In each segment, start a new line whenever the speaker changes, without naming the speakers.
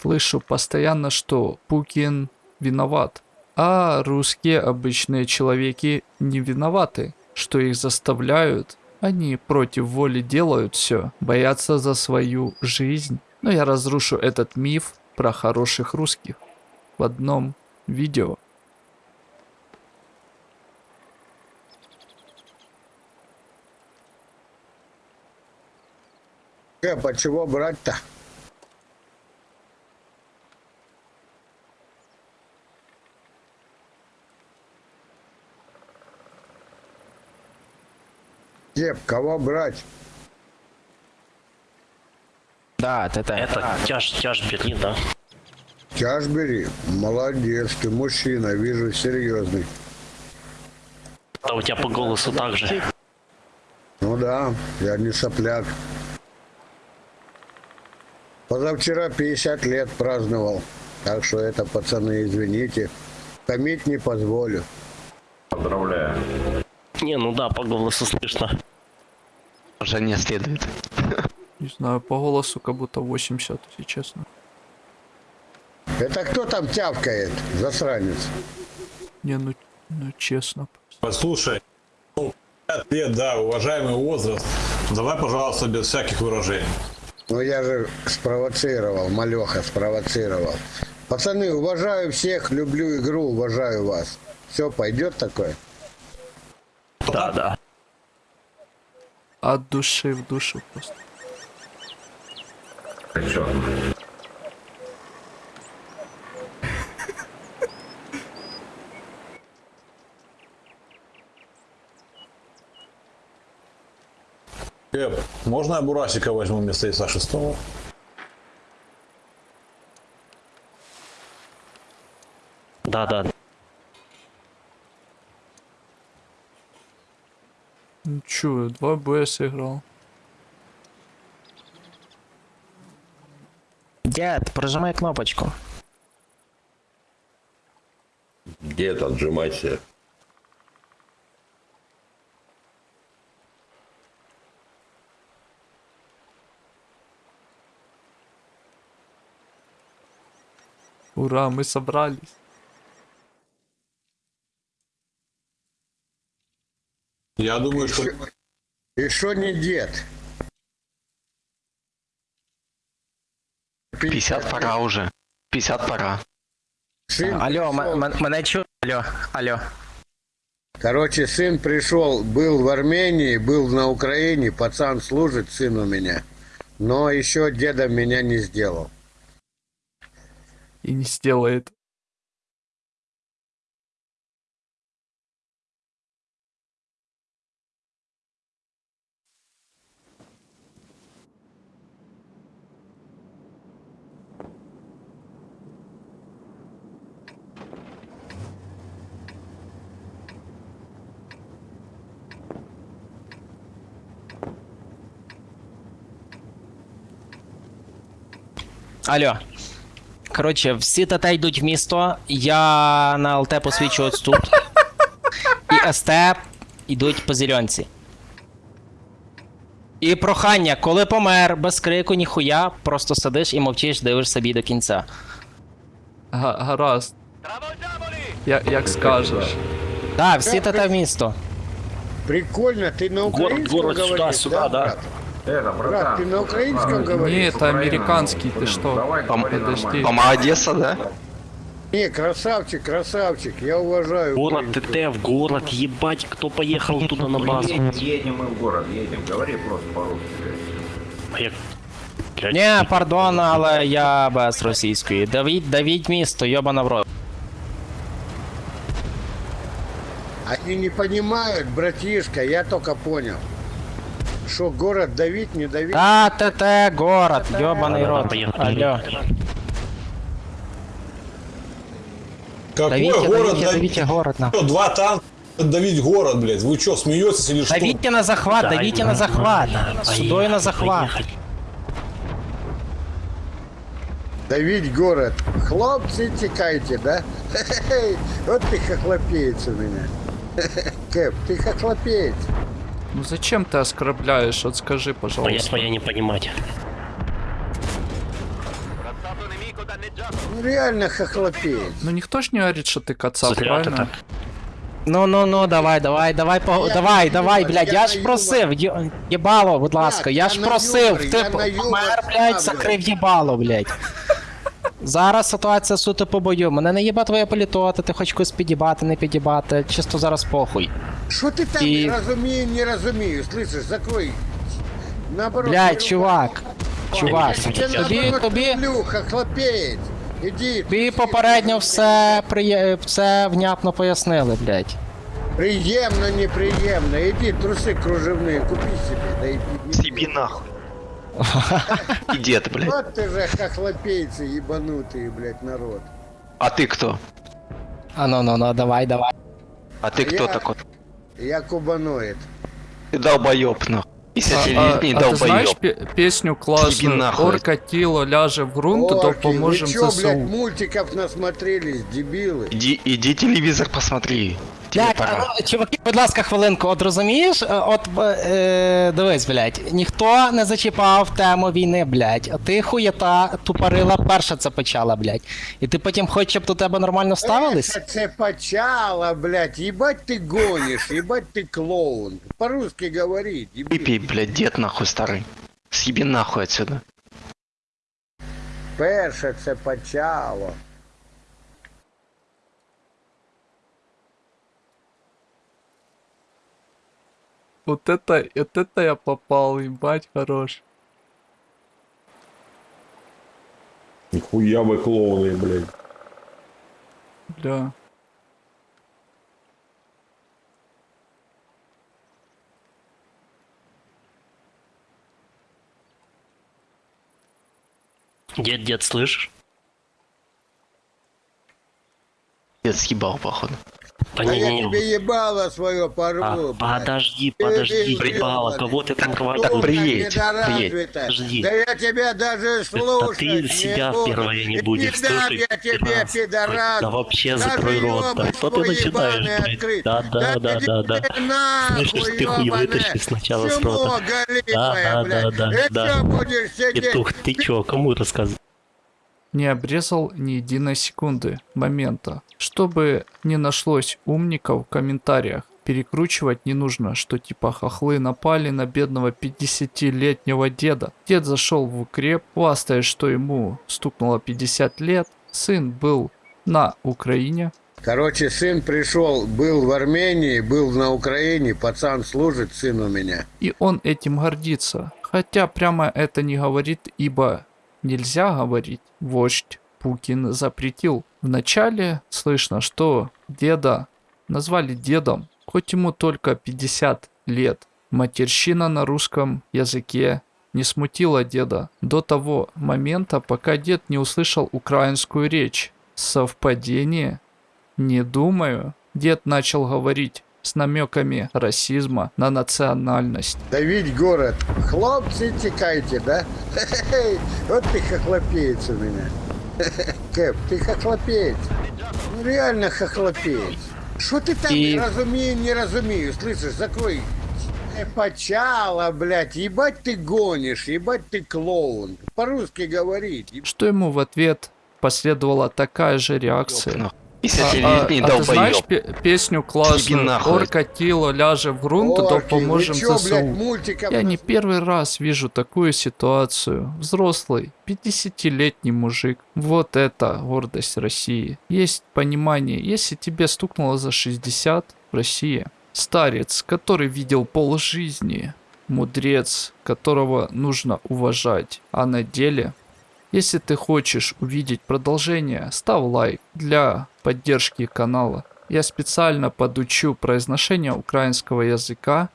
Слышу постоянно, что Пукин виноват. А русские обычные человеки не виноваты, что их заставляют. Они против воли делают все, боятся за свою жизнь. Но я разрушу этот миф про хороших русских в одном видео.
Кэп, а чего брать-то? Кеп, кого брать?
Да, это...
Это тяж, тяж Берлин, да?
Тяж бери. Молодец, ты мужчина, вижу, серьезный.
Да у тебя по голосу так же.
Ну да, я не сопляк. Позавчера 50 лет праздновал. Так что это, пацаны, извините. Томить не позволю.
Поздравляю.
Не, ну да, по голосу слышно.
Уже не следует.
Не знаю, по голосу как будто 80, если честно.
Это кто там тявкает, засранец?
Не, ну, ну честно.
Послушай, ну, 50 лет, да, уважаемый возраст. Давай, пожалуйста, без всяких выражений.
Ну я же спровоцировал, малеха спровоцировал. Пацаны, уважаю всех, люблю игру, уважаю вас. Все, пойдет такое?
Да, да.
От души в душу просто.
Чё?
Кэп, можно я Бурасика возьму вместо Иса шестого?
Да, да.
Ну чё, два боя сыграл.
Дед, прожимай кнопочку.
Дед, отжимайся.
Ура, мы собрались.
Я думаю, что...
И что не дед?
50 пора уже. 50 пора.
Сын
Алло, мене чу... Алло, алло.
Короче, сын пришел, был в Армении, был на Украине, пацан служит, сын у меня. Но еще дедом меня не сделал.
И не сделает.
Алло. Коротше, всі ТТ йдуть в місто, я на ЛТ посвічу ось тут. І СТ йдуть по зеленці. І прохання, коли помер, без крику, ніхуя, просто сидиш і мовчиш, дивишся собі до кінця.
Га гаразд. Я, як скажеш.
Да, всі ТТ в місто.
Прикольно, ты на
Город,
украинском
город, сюда, сюда, да.
брат?
Это,
Брат,
братан.
ты на украинском
братан,
говоришь?
Не, это американский, ты
Блин,
что?
Давай,
Пом-
говори
подожди.
нормально.
Пома Одеса, да?
Не, красавчик, красавчик, я уважаю.
Город
украинскую.
ТТ в город, ебать, кто поехал туда на базу.
Едем, едем мы в город, едем. Говори просто по-русски. блядь.
А я... Блядь,
Ні, пардон, але я без російської. Давіть, давіть місто, йобана в рот.
Они не понимают, братишка, я только понял. Что город давить, не давить.
Та ТТ, город,
да,
рот.
поехали.
Алло.
Какой
Давите,
город
давите,
давить?
давите город на.
Что, Два танка давить город, блядь. Вы что, смеетесь или что?
Давите на захват,
Да,
давите
да,
на захват.
да,
Судой
поехали,
на захват.
поехали.
Давить город. Хлопцы, текайте, да? Хе-хе-хе. Вот ты хохлопеец у меня. Кэп, ты хохлопеец.
Ну зачем ты оскорбляешь? Вот скажи,
Моя
пожалуйста.
своя не понимать.
Ну реально хохлопеет.
Ну ніхто ж не говорить, що ти кацап,
Зря ти
правильно?
так.
Ну, ну, ну, давай, давай, давай, по...
Я
давай,
не
давай,
юмор,
блядь,
я
я ж
на
просив, є- єбало, будь ласка, я
я
ж
на
просив,
юмор,
ти
я на юмор
помер, блядь,
ставлю.
закрив єбало, блядь. Зараз ситуація суто по бою. Мене не їба твоя політота, ти хоч когось підібати, не підібати, чисто зараз похуй.
Что ты там
И-
не разумею, не разумею, слышишь, закрой. Наоборот.
Блядь,
не
чувак, чувак,
ругайся. Я тебе
тобі,
наоборот
тобі,
люблю, хохлопеет. Иди.
тобі попередньо все, приє... все внятно пояснили, блядь.
Приемно, неприемно. Иди, трусы кружевные, купи себе. Да и
Съеби нахуй. И дед, блядь.
Вот ты же хохлопейцы ебанутые, блядь, народ.
А ты кто?
А ну, ну, ну, давай, давай.
А ты кто
Я-
такой?
Я кубаноид.
Ты долбоеб, нахуй.
А,
50-летний
а, а ти знаєш
долбоеб.
пе- песню
Їбі
класну
нахуй.
Орка тіло ляже в ґрунт,
Орки,
допоможем
вы чё,
ЗСУ.
блядь, мультиков насмотрелись, дебилы?
Иди, иди телевизор посмотри. Тебе
Блядь,
пора.
а, ну, чуваки, будь ласка, хвилинку, от розумієш, Е, от е, дивись, блядь, ніхто не зачіпав тему війни, блядь. А ти хуєта тупорила перша це почала, блядь. І ти потім хочеш, щоб до тебе нормально ставились?
Это цепачало, блядь, ебать ты гонишь, ебать ты клоун. По-русски говори, дебил.
Выпей, блядь, дед нахуй старый. Съеби нахуй отсюда.
Перше цепачало.
Вот это, вот это я попал, ебать, хорош.
Нихуя вы клоуны, блядь.
Бля.
Дед, дед, слышишь?
Дед съебал, походу.
Да
А
не,
я
не,
тебе
не.
ебало свое порву,
А, подожди,
Ты
подожди,
блядь.
кого ты там
Сука
будешь?
Приедь,
недоразвитая.
Жди.
Да я тебя даже слушать
ты
не
себя
буду.
впервые не будешь слушать,
я тебе,
пидорас. Да вообще закрой рот, да что ты начинаешь, блядь? Да, да, да, да, да.
ты
Слышишь, ты хуй вытащи сначала с рота. Да, да, да, да, да. Петух, ты чё, кому рассказывать?
Не обрезал ни единой секунды момента. Чтобы не нашлось умников в комментариях, перекручивать не нужно, что типа хохлы напали на бедного 50-летнего деда. Дед зашел в укреп, хвастаясь, что ему стукнуло 50 лет. Сын был на Украине,
Короче, сын пришел, был в Армении, был на Украине, пацан служит, сын у меня.
и он этим гордится. Хотя прямо это не говорит, ибо нельзя говорить. Вождь Пукин запретил. Вначале слышно, что деда назвали дедом, хоть ему только 50 лет. Матерщина на русском языке не смутила деда до того момента, пока дед не услышал украинскую речь. Совпадение? Не думаю. Дед начал говорить с намеками расизма на национальность.
Давить город. Хлопцы, текайте, да? Вот ты хохлопеец у меня. Кэп, ты хохлопеец. Ну реально хохлопеец. Что ты там
И-
не разумею, не разумею, слышишь, закрой. Э, Почало, блядь, ебать ты гонишь, ебать ты клоун. По-русски говори. еб-
Что ему в ответ последовала такая же реакция.
Нахуй.
А, а-
50-летний
а ты знаешь песню классную
нахуй.
«Орка тіло ляже в ґрунт,
Орки, вы
допоможем
чё, блядь,
ЗСУ».
мультиков
Я не первый раз вижу такую ситуацию. Взрослый, 50-летний мужик. Вот это гордость России. Есть понимание, если тебе стукнуло за 60 в России. Старец, который видел полжизни. Мудрец, которого нужно уважать. А на деле если ты хочешь увидеть продолжение, ставь лайк для поддержки канала. Я специально подучу произношение украинского языка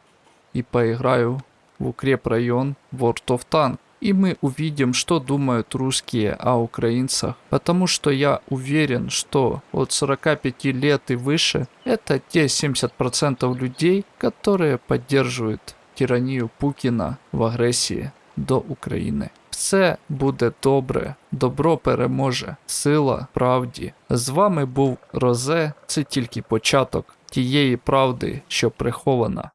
и поиграю в укрепрайон World of Tank. И мы увидим, что думают русские о украинцах. Потому что я уверен, что от 45 лет и выше это те 70% людей, которые поддерживают тиранію Путіна в агресії до України. Все буде добре, добро переможе, сила правді. З вами був Розе, це тільки початок тієї правди, що прихована